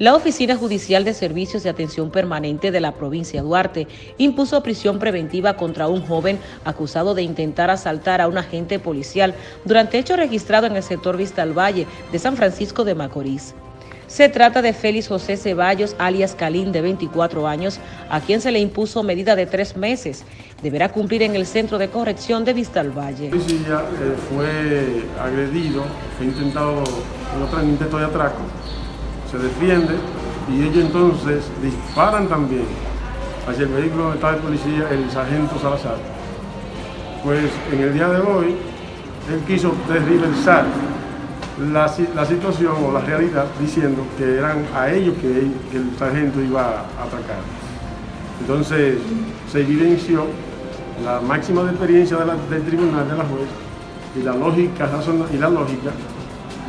La Oficina Judicial de Servicios de Atención Permanente de la provincia de Duarte impuso prisión preventiva contra un joven acusado de intentar asaltar a un agente policial durante hecho registrado en el sector Vista al Valle de San Francisco de Macorís. Se trata de Félix José Ceballos, alias Calín, de 24 años, a quien se le impuso medida de tres meses. Deberá cumplir en el Centro de Corrección de Vista al Valle. Eh, fue agredido, fue intentado en otro intento de atraco se defiende y ellos entonces disparan también hacia el vehículo donde está policía, el sargento Salazar. Pues en el día de hoy, él quiso desriversar la, situación o la realidad diciendo que eran a ellos que, el sargento iba a atacar. Entonces se evidenció la máxima experiencia del tribunal de la juez y la lógica y la lógica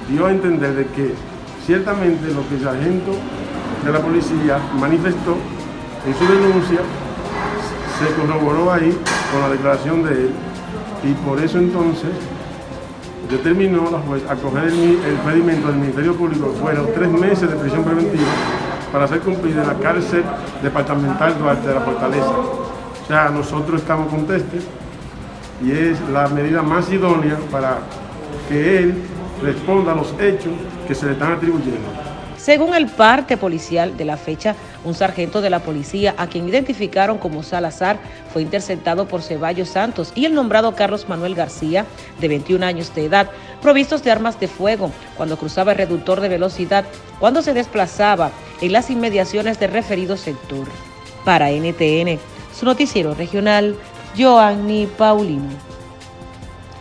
dio a entender de que Ciertamente lo que el sargento de la policía manifestó en su denuncia se corroboró ahí con la declaración de él y por eso entonces determinó la juez acoger el, el pedimento del Ministerio Público fueron tres meses de prisión preventiva para hacer cumplir en la cárcel departamental Duarte de la Fortaleza. O sea, nosotros estamos contestes y es la medida más idónea para que él responda a los hechos que se le están atribuyendo. Según el parte policial de la fecha, un sargento de la policía, a quien identificaron como Salazar, fue interceptado por Ceballos Santos y el nombrado Carlos Manuel García, de 21 años de edad, provistos de armas de fuego, cuando cruzaba el reductor de velocidad, cuando se desplazaba en las inmediaciones del referido sector. Para NTN, su noticiero regional, Joanny Paulino.